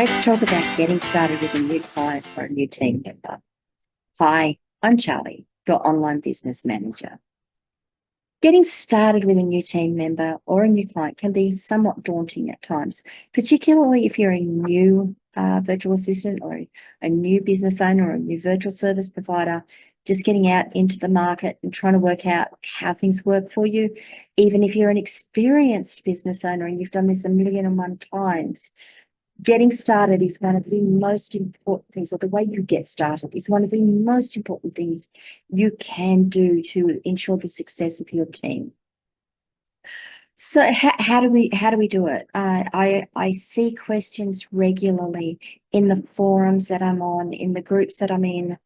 Let's talk about getting started with a new client or a new team member. Hi, I'm Charlie, your online business manager. Getting started with a new team member or a new client can be somewhat daunting at times, particularly if you're a new uh, virtual assistant or a new business owner or a new virtual service provider, just getting out into the market and trying to work out how things work for you. Even if you're an experienced business owner and you've done this a million and one times, getting started is one of the most important things, or the way you get started is one of the most important things you can do to ensure the success of your team. So how, how do we how do we do it? Uh, I I see questions regularly in the forums that I'm on, in the groups that I'm in,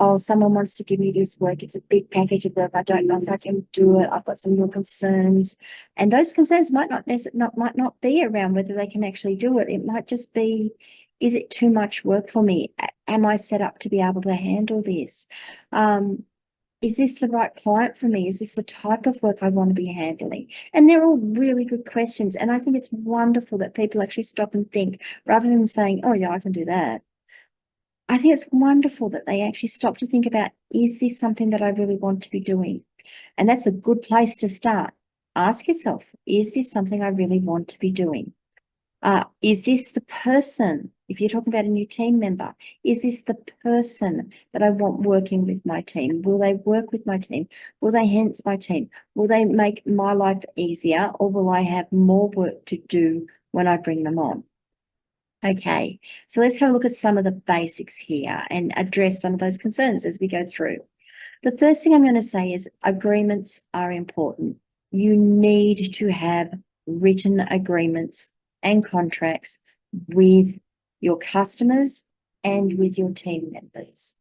oh, someone wants to give me this work. It's a big package of work. I don't know if I can do it. I've got some real concerns. And those concerns might not not might not be around whether they can actually do it. It might just be, is it too much work for me? Am I set up to be able to handle this? Um, is this the right client for me? Is this the type of work I want to be handling? And they're all really good questions. And I think it's wonderful that people actually stop and think rather than saying, oh, yeah, I can do that. I think it's wonderful that they actually stop to think about, is this something that I really want to be doing? And that's a good place to start. Ask yourself, is this something I really want to be doing? Uh, is this the person, if you're talking about a new team member, is this the person that I want working with my team? Will they work with my team? Will they hence my team? Will they make my life easier or will I have more work to do when I bring them on? Okay, so let's have a look at some of the basics here and address some of those concerns as we go through. The first thing I'm going to say is agreements are important. You need to have written agreements and contracts with your customers and with your team members.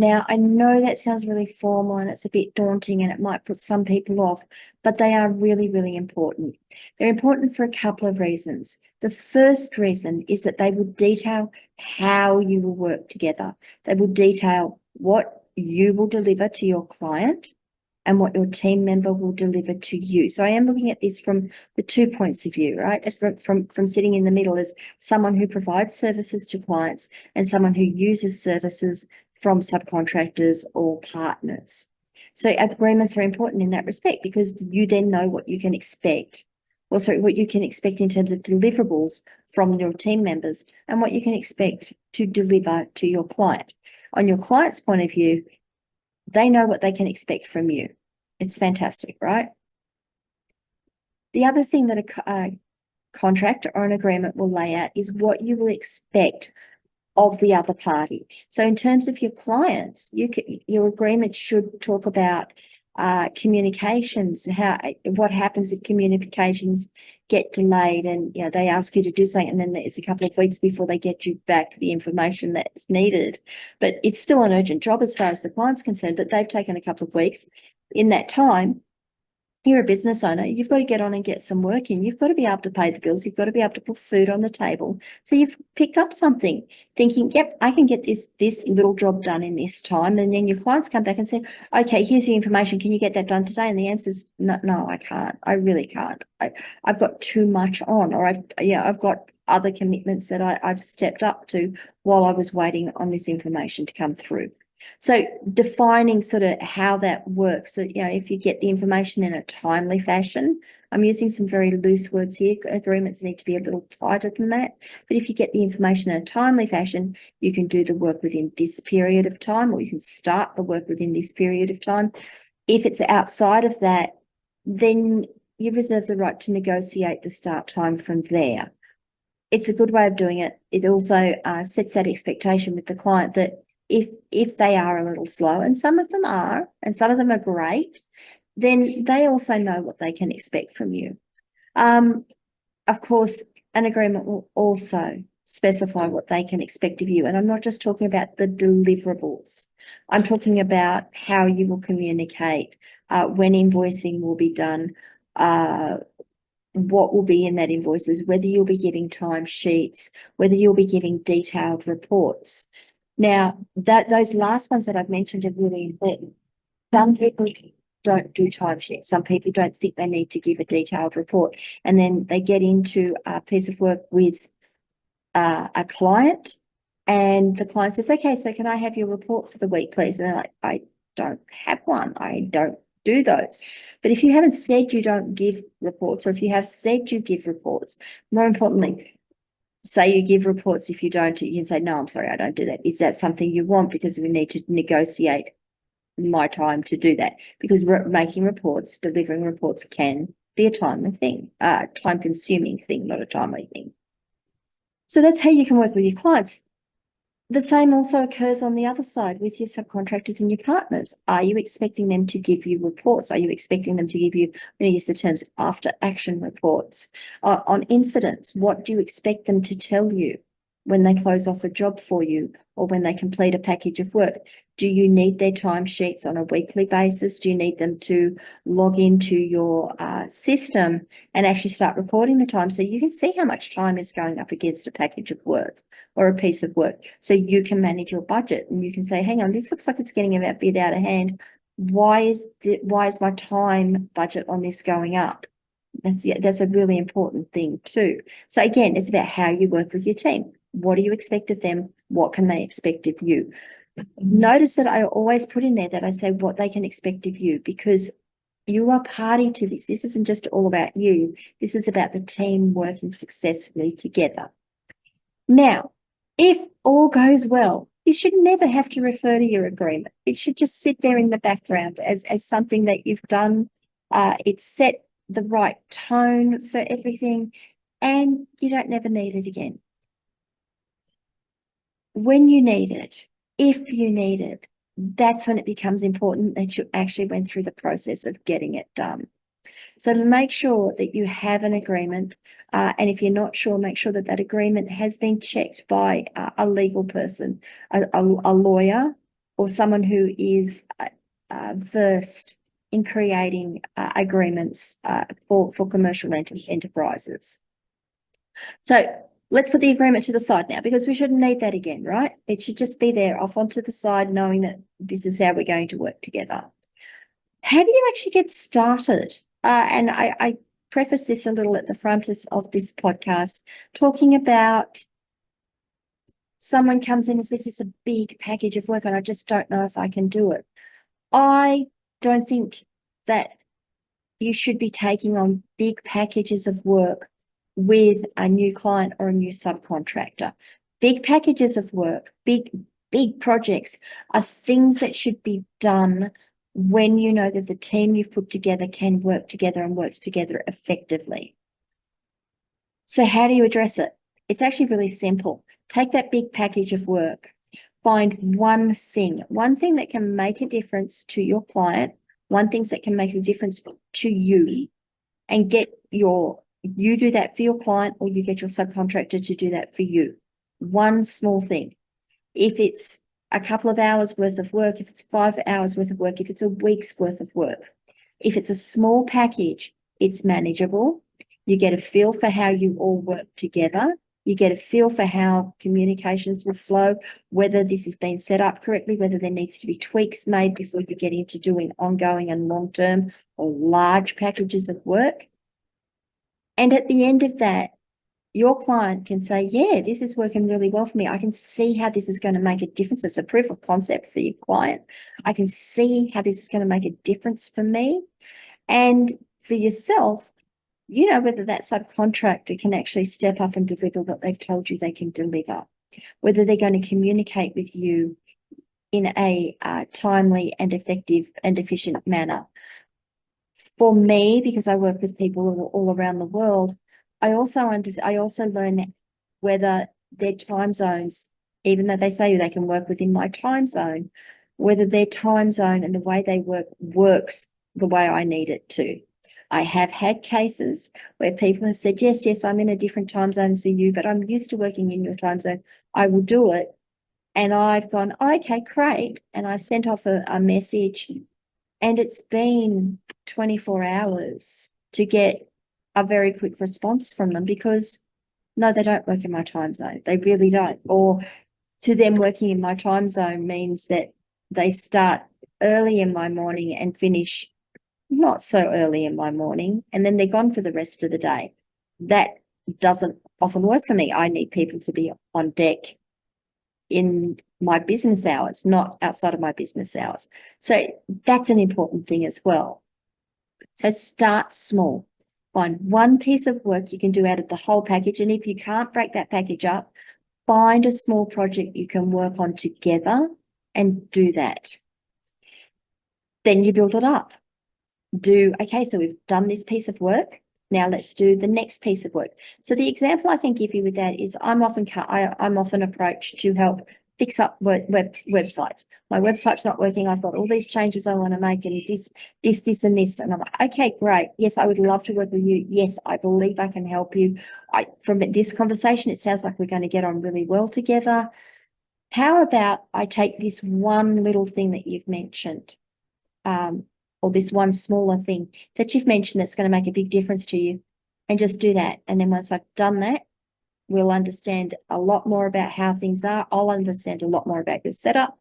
Now, I know that sounds really formal and it's a bit daunting and it might put some people off, but they are really, really important. They're important for a couple of reasons. The first reason is that they will detail how you will work together. They will detail what you will deliver to your client and what your team member will deliver to you. So I am looking at this from the two points of view, right? From, from, from sitting in the middle as someone who provides services to clients and someone who uses services from subcontractors or partners. So agreements are important in that respect because you then know what you can expect. Well, sorry, what you can expect in terms of deliverables from your team members and what you can expect to deliver to your client. On your client's point of view, they know what they can expect from you. It's fantastic, right? The other thing that a, a contract or an agreement will lay out is what you will expect of the other party. So in terms of your clients, you can, your agreement should talk about uh, communications, how what happens if communications get delayed and you know they ask you to do something and then it's a couple of weeks before they get you back the information that's needed. But it's still an urgent job as far as the client's concerned, but they've taken a couple of weeks. In that time, you're a business owner, you've got to get on and get some work in. You've got to be able to pay the bills. You've got to be able to put food on the table. So you've picked up something thinking, yep, I can get this, this little job done in this time. And then your clients come back and say, okay, here's the information. Can you get that done today? And the answer is no, no, I can't. I really can't. I, I've got too much on or I've, yeah, I've got other commitments that I, I've stepped up to while I was waiting on this information to come through. So defining sort of how that works. So, you know, if you get the information in a timely fashion, I'm using some very loose words here. Agreements need to be a little tighter than that. But if you get the information in a timely fashion, you can do the work within this period of time, or you can start the work within this period of time. If it's outside of that, then you reserve the right to negotiate the start time from there. It's a good way of doing it. It also uh, sets that expectation with the client that if if they are a little slow, and some of them are, and some of them are great, then they also know what they can expect from you. Um, of course, an agreement will also specify what they can expect of you. And I'm not just talking about the deliverables. I'm talking about how you will communicate, uh, when invoicing will be done, uh, what will be in that invoices, whether you'll be giving time sheets, whether you'll be giving detailed reports. Now, that those last ones that I've mentioned are really important. Some people don't do timesheets. Some people don't think they need to give a detailed report. And then they get into a piece of work with uh, a client and the client says, okay, so can I have your report for the week, please? And they're like, I don't have one. I don't do those. But if you haven't said you don't give reports, or if you have said you give reports, more importantly, say you give reports. If you don't, you can say, no, I'm sorry, I don't do that. Is that something you want? Because we need to negotiate my time to do that because re making reports, delivering reports can be a timely thing, uh, time consuming thing, not a timely thing. So that's how you can work with your clients. The same also occurs on the other side with your subcontractors and your partners. Are you expecting them to give you reports? Are you expecting them to give you, I'm going to use the terms after action reports uh, on incidents? What do you expect them to tell you? When they close off a job for you or when they complete a package of work? Do you need their timesheets on a weekly basis? Do you need them to log into your uh, system and actually start recording the time so you can see how much time is going up against a package of work or a piece of work so you can manage your budget and you can say, hang on, this looks like it's getting a bit out of hand. Why is the, why is my time budget on this going up? That's, that's a really important thing too. So again, it's about how you work with your team. What do you expect of them? What can they expect of you? Notice that I always put in there that I say what they can expect of you because you are party to this. This isn't just all about you. This is about the team working successfully together. Now, if all goes well, you should never have to refer to your agreement. It should just sit there in the background as, as something that you've done. Uh, it's set the right tone for everything and you don't never need it again when you need it, if you need it, that's when it becomes important that you actually went through the process of getting it done. So make sure that you have an agreement, uh, and if you're not sure, make sure that that agreement has been checked by uh, a legal person, a, a, a, lawyer, or someone who is uh, uh versed in creating uh, agreements uh, for, for commercial ent enterprises. So let's put the agreement to the side now because we shouldn't need that again, right? It should just be there off onto the side, knowing that this is how we're going to work together. How do you actually get started? Uh, and I, I preface this a little at the front of, of this podcast, talking about someone comes in and says it's a big package of work and I just don't know if I can do it. I don't think that you should be taking on big packages of work with a new client or a new subcontractor. Big packages of work, big, big projects are things that should be done when you know that the team you've put together can work together and works together effectively. So how do you address it? It's actually really simple. Take that big package of work, find one thing, one thing that can make a difference to your client, one thing that can make a difference to you and get your you do that for your client or you get your subcontractor to do that for you. One small thing. If it's a couple of hours worth of work, if it's five hours worth of work, if it's a week's worth of work, if it's a small package, it's manageable. You get a feel for how you all work together. You get a feel for how communications will flow, whether this has been set up correctly, whether there needs to be tweaks made before you get into doing ongoing and long-term or large packages of work. And at the end of that, your client can say, yeah, this is working really well for me. I can see how this is going to make a difference. It's a proof of concept for your client. I can see how this is going to make a difference for me. And for yourself, you know whether that subcontractor can actually step up and deliver what they've told you they can deliver, whether they're going to communicate with you in a uh, timely and effective and efficient manner, for me, because I work with people all, around the world, I also under, I also learn whether their time zones, even though they say they can work within my time zone, whether their time zone and the way they work works the way I need it to. I have had cases where people have said, yes, yes, I'm in a different time zone to you, but I'm used to working in your time zone. I will do it. And I've gone, okay, great. And I've sent off a, a message and it's been 24 hours to get a very quick response from them because no, they don't work in my time zone. They really don't. Or to them working in my time zone means that they start early in my morning and finish not so early in my morning, and then they're gone for the rest of the day. That doesn't often work for me. I need people to be on deck in my business hours, not outside of my business hours. So that's an important thing as well. So start small. Find one piece of work you can do out of the whole package. And if you can't break that package up, find a small project you can work on together and do that. Then you build it up. Do, okay, so we've done this piece of work. Now let's do the next piece of work. So the example I can give you with that is I'm often I, I'm often approached to help fix up web, web websites. My website's not working. I've got all these changes I want to make and this, this, this, and this. And I'm like, okay, great. Yes, I would love to work with you. Yes, I believe I can help you. I, from this conversation, it sounds like we're going to get on really well together. How about I take this one little thing that you've mentioned, um, or this one smaller thing that you've mentioned that's going to make a big difference to you and just do that. And then once I've done that, we'll understand a lot more about how things are. I'll understand a lot more about your setup.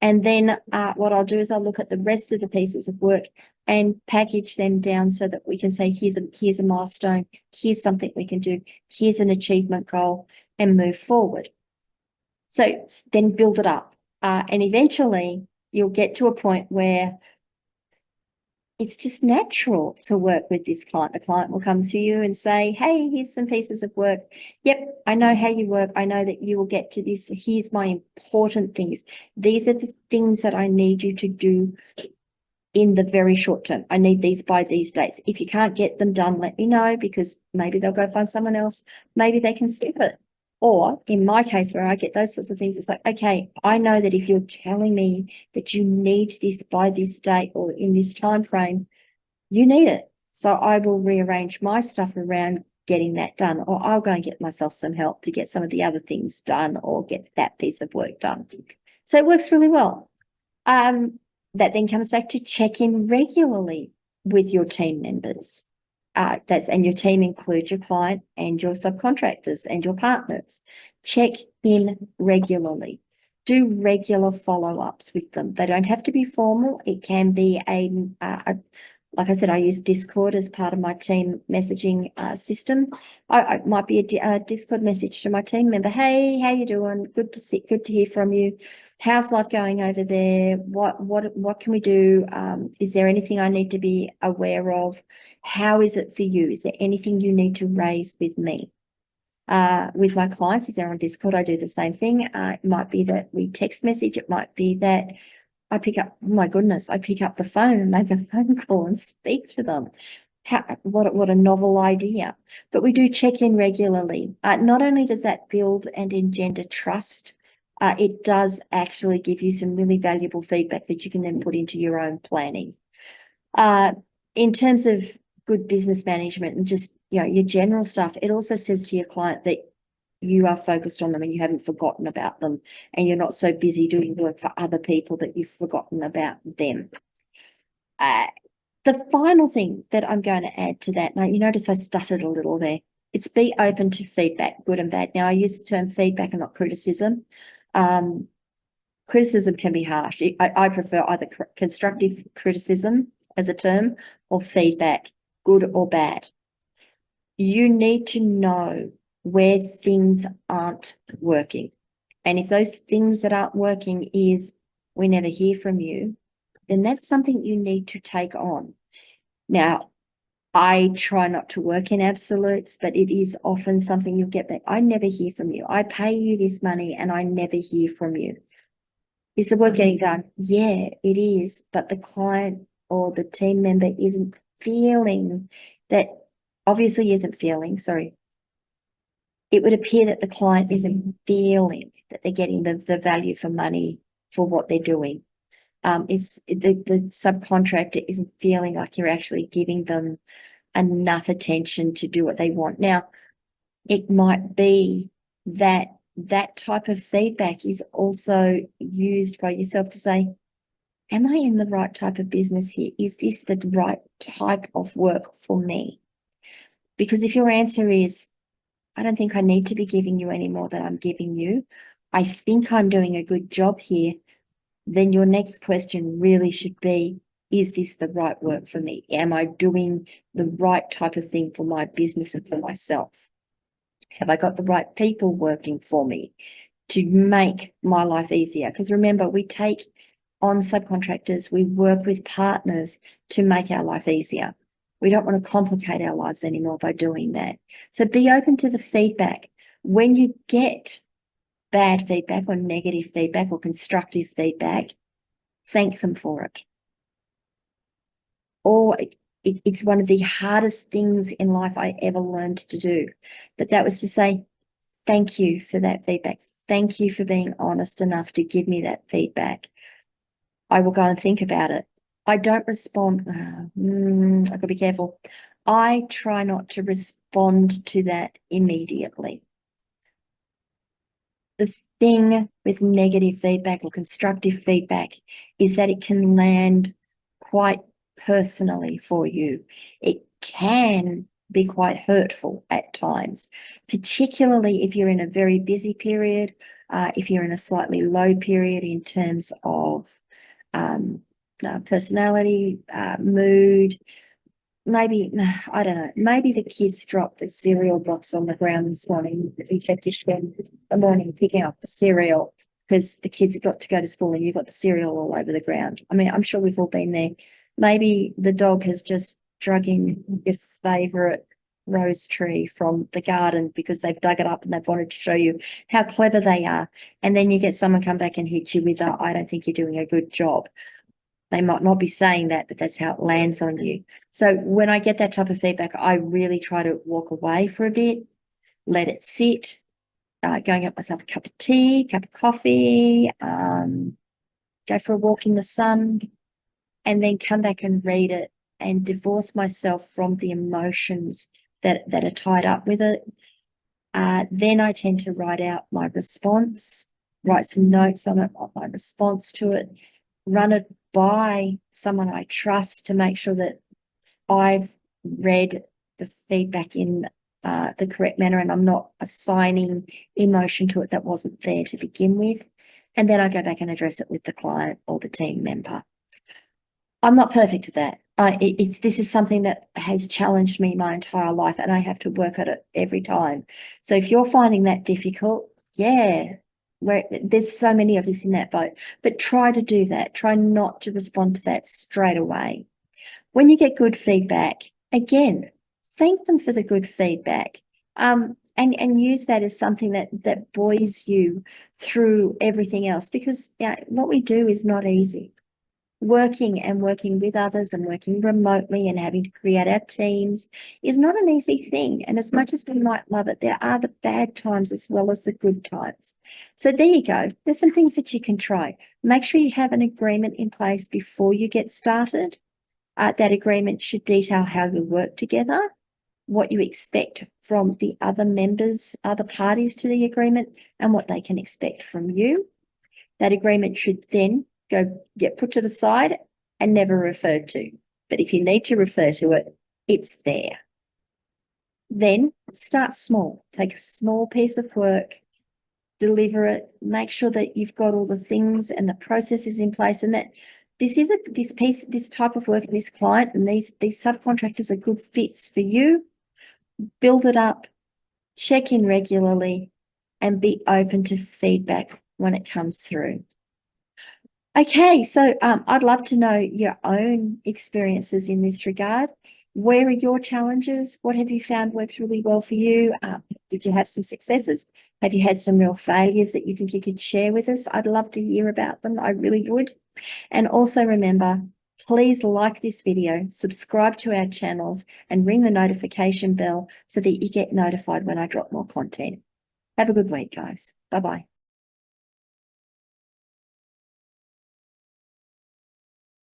And then uh, what I'll do is I'll look at the rest of the pieces of work and package them down so that we can say, here's a, here's a milestone, here's something we can do, here's an achievement goal and move forward. So then build it up. Uh, and eventually you'll get to a point where it's just natural to work with this client. The client will come to you and say, Hey, here's some pieces of work. Yep, I know how you work. I know that you will get to this. Here's my important things. These are the things that I need you to do in the very short term. I need these by these dates. If you can't get them done, let me know because maybe they'll go find someone else. Maybe they can skip it. Or in my case, where I get those sorts of things, it's like, okay, I know that if you're telling me that you need this by this date or in this time frame, you need it. So I will rearrange my stuff around getting that done, or I'll go and get myself some help to get some of the other things done or get that piece of work done. So it works really well. Um, that then comes back to check in regularly with your team members uh, that's and your team includes your client and your subcontractors and your partners. Check in regularly. Do regular follow-ups with them. They don't have to be formal. It can be a, a like I said, I use Discord as part of my team messaging uh, system. I, I, might be a, a, Discord message to my team member. Hey, how you doing? Good to see, good to hear from you. How's life going over there? What what what can we do? Um, is there anything I need to be aware of? How is it for you? Is there anything you need to raise with me? Uh, with my clients, if they're on Discord, I do the same thing. Uh, it might be that we text message. It might be that I pick up, oh my goodness, I pick up the phone and make a phone call and speak to them. How, what, what a novel idea. But we do check in regularly. Uh, not only does that build and engender trust, uh, it does actually give you some really valuable feedback that you can then put into your own planning. Uh, in terms of good business management and just, you know, your general stuff, it also says to your client that you are focused on them and you haven't forgotten about them and you're not so busy doing work for other people that you've forgotten about them. Uh, the final thing that I'm going to add to that, now you notice I stuttered a little there. It's be open to feedback, good and bad. Now I use the term feedback and not criticism. Um, criticism can be harsh. I, I prefer either constructive criticism as a term or feedback, good or bad. You need to know where things aren't working. And if those things that aren't working is we never hear from you, then that's something you need to take on. Now, I try not to work in absolutes, but it is often something you'll get back. I never hear from you. I pay you this money and I never hear from you. Is the work getting done? Yeah, it is. But the client or the team member isn't feeling that obviously isn't feeling, sorry, it would appear that the client isn't feeling that they're getting the, the value for money for what they're doing. Um, it's the, the subcontractor isn't feeling like you're actually giving them enough attention to do what they want. Now, it might be that that type of feedback is also used by yourself to say, am I in the right type of business here? Is this the right type of work for me? Because if your answer is, I don't think I need to be giving you any more than I'm giving you. I think I'm doing a good job here. Then your next question really should be, is this the right work for me? Am I doing the right type of thing for my business and for myself? Have I got the right people working for me to make my life easier? Because remember, we take on subcontractors, we work with partners to make our life easier. We don't want to complicate our lives anymore by doing that. So be open to the feedback. When you get bad feedback or negative feedback or constructive feedback, thank them for it. Or it, it, it's one of the hardest things in life I ever learned to do. But that was to say, thank you for that feedback. Thank you for being honest enough to give me that feedback. I will go and think about it. I don't respond. Uh, mm, I've got to be careful. I try not to respond to that immediately. The thing with negative feedback or constructive feedback is that it can land quite personally for you. It can be quite hurtful at times, particularly if you're in a very busy period, uh, if you're in a slightly low period in terms of um, uh, personality, uh, mood, maybe, I don't know, maybe the kids dropped the cereal box on the ground this morning. We kept to spend the morning picking up the cereal because the kids got to go to school and you've got the cereal all over the ground. I mean, I'm sure we've all been there. Maybe the dog has just drug in your favorite rose tree from the garden because they've dug it up and they've wanted to show you how clever they are. And then you get someone come back and hit you with, a, I don't think you're doing a good job. They might not be saying that, but that's how it lands on you. So when I get that type of feedback, I really try to walk away for a bit, let it sit, uh, go and get myself a cup of tea, cup of coffee, um, go for a walk in the sun, and then come back and read it and divorce myself from the emotions that, that are tied up with it. Uh, then I tend to write out my response, write some notes on it, my response to it, run it by someone I trust to make sure that I've read the feedback in uh, the correct manner and I'm not assigning emotion to it that wasn't there to begin with. And then I go back and address it with the client or the team member. I'm not perfect at that. I, it's this is something that has challenged me my entire life, and I have to work at it every time. So if you're finding that difficult, yeah, where there's so many of us in that boat, but try to do that. Try not to respond to that straight away. When you get good feedback, again, thank them for the good feedback. Um, and, and use that as something that, that buoys you through everything else because yeah, what we do is not easy working and working with others and working remotely and having to create our teams is not an easy thing. And as much as we might love it, there are the bad times as well as the good times. So there you go. There's some things that you can try. Make sure you have an agreement in place before you get started. Uh, that agreement should detail how you work together, what you expect from the other members, other parties to the agreement, and what they can expect from you. That agreement should then go get put to the side and never referred to. But if you need to refer to it, it's there. Then start small. Take a small piece of work, deliver it, make sure that you've got all the things and the processes in place and that this is a this piece, this type of work, this client and these these subcontractors are good fits for you. Build it up, check in regularly, and be open to feedback when it comes through. Okay, so um, I'd love to know your own experiences in this regard. Where are your challenges? What have you found works really well for you? Um, did you have some successes? Have you had some real failures that you think you could share with us? I'd love to hear about them. I really would. And also remember, please like this video, subscribe to our channels and ring the notification bell so that you get notified when I drop more content. Have a good week, guys. Bye-bye.